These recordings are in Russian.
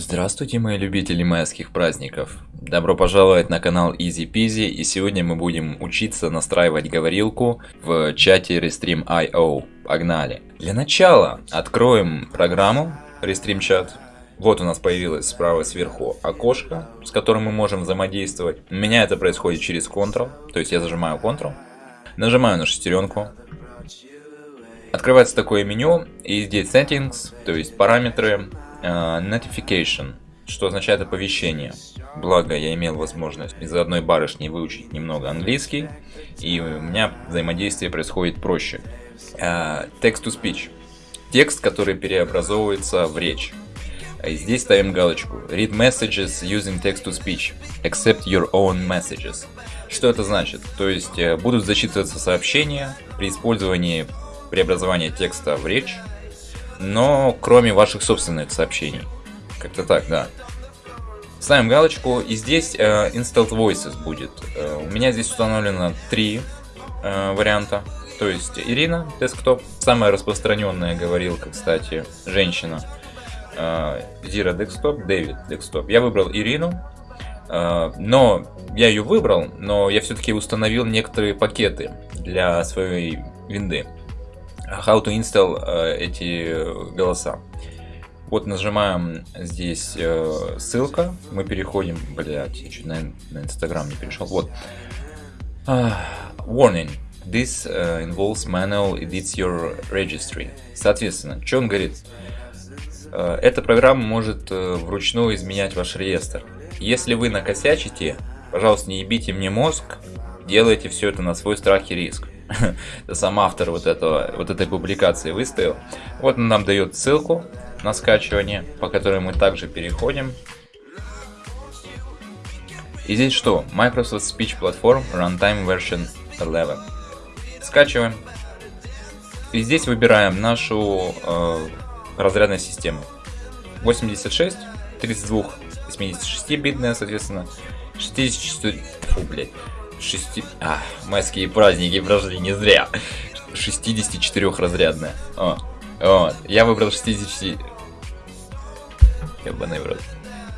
Здравствуйте, мои любители майских праздников! Добро пожаловать на канал Easy Peasy, и сегодня мы будем учиться настраивать говорилку в чате Restream.io. Погнали! Для начала откроем программу Restream Chat. Вот у нас появилось справа сверху окошко, с которым мы можем взаимодействовать. У меня это происходит через Ctrl, то есть я зажимаю Ctrl, нажимаю на шестеренку, Открывается такое меню, и здесь Settings, то есть параметры, uh, Notification, что означает оповещение. Благо, я имел возможность из-за одной барышни выучить немного английский, и у меня взаимодействие происходит проще. Uh, text to Speech. Текст, который переобразовывается в речь. Здесь ставим галочку Read messages using text to speech, except your own messages. Что это значит? То есть э, будут зачитываться сообщения при использовании преобразования текста в речь, но кроме ваших собственных сообщений. Как-то так, да. Ставим галочку, и здесь э, Installed Voices будет. Э, у меня здесь установлено три э, варианта. То есть Ирина, десктоп, самая распространенная говорилка, кстати, женщина. Э, Zira десктоп, Дэвид десктоп. Я выбрал Ирину, э, но я ее выбрал, но я все-таки установил некоторые пакеты для своей винды how to install э, эти голоса. Вот нажимаем здесь э, ссылка, мы переходим, блять, я чуть на, на Инстаграм не перешел, вот. Uh, warning, this uh, involves manual edits your registry. Соответственно, что он говорит? Uh, эта программа может uh, вручную изменять ваш реестр. Если вы накосячите, пожалуйста, не ебите мне мозг, делайте все это на свой страх и риск. сам автор вот, этого, вот этой публикации выставил. Вот он нам дает ссылку на скачивание, по которой мы также переходим. И здесь что? Microsoft Speech Platform Runtime Version 11. Скачиваем. И здесь выбираем нашу э, разрядную систему. 86, 32, 86 битная, соответственно, 64, фу, блядь, 6... А, майские праздники прошли не зря. 64-разрядная. О, вот. Я выбрал 60... Ебаный в рот.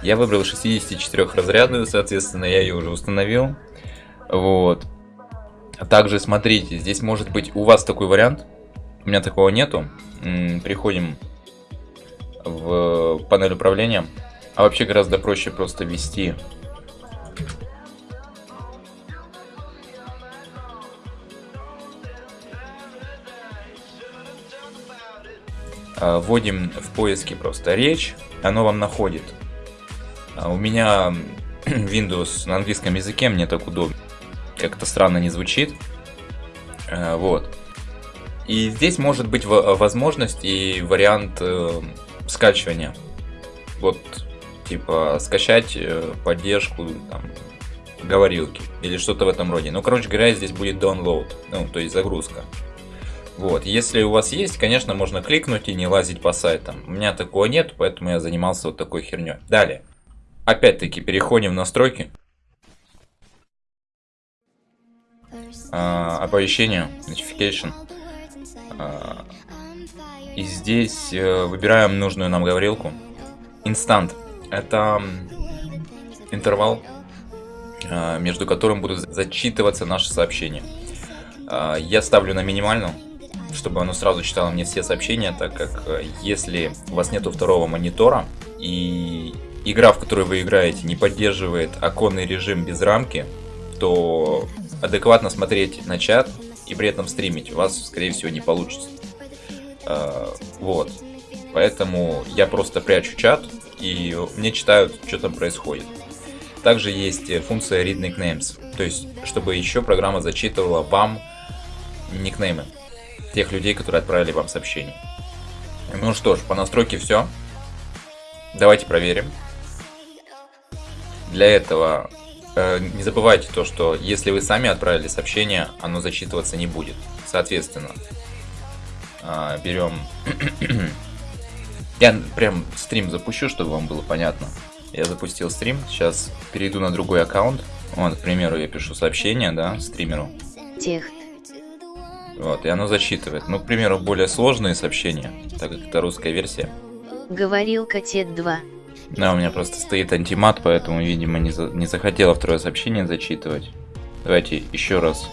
Я выбрал 64-разрядную, соответственно, я ее уже установил. Вот. Также, смотрите, здесь может быть у вас такой вариант. У меня такого нету. Приходим в панель управления. А вообще гораздо проще просто ввести вводим в поиске просто речь, оно вам находит. А у меня Windows на английском языке, мне так удобно. Как-то странно не звучит. А, вот. И здесь может быть возможность и вариант э, скачивания. Вот, типа, скачать э, поддержку там, говорилки или что-то в этом роде. Ну, короче говоря, здесь будет download, ну, то есть загрузка. Вот, если у вас есть, конечно, можно кликнуть и не лазить по сайтам. У меня такого нет, поэтому я занимался вот такой херней. Далее. Опять-таки, переходим в настройки. А, оповещение, notification. А, и здесь э, выбираем нужную нам говорилку. Инстант. Это интервал, э, между которым будут зачитываться наши сообщения. Э, я ставлю на минимальную чтобы оно сразу читало мне все сообщения, так как э, если у вас нету второго монитора и игра, в которой вы играете, не поддерживает оконный режим без рамки, то адекватно смотреть на чат и при этом стримить у вас, скорее всего, не получится. А, вот. Поэтому я просто прячу чат, и мне читают, что там происходит. Также есть функция Read Nicknames, то есть, чтобы еще программа зачитывала вам никнеймы тех людей, которые отправили вам сообщение. Ну что ж, по настройке все. Давайте проверим. Для этого э, не забывайте то, что если вы сами отправили сообщение, оно зачитываться не будет. Соответственно, э, берем... Я прям стрим запущу, чтобы вам было понятно. Я запустил стрим, сейчас перейду на другой аккаунт. Вот, к примеру, я пишу сообщение, да, стримеру. Тех вот, и оно зачитывает. Ну, к примеру, более сложные сообщения, так как это русская версия. Говорил Котет 2. Да, у меня просто стоит антимат, поэтому, видимо, не, за... не захотела второе сообщение зачитывать. Давайте еще раз.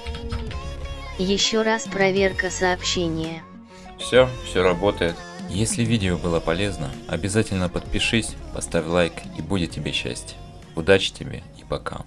Еще раз проверка сообщения. Все, все работает. Если видео было полезно, обязательно подпишись, поставь лайк и будет тебе счастье. Удачи тебе и пока.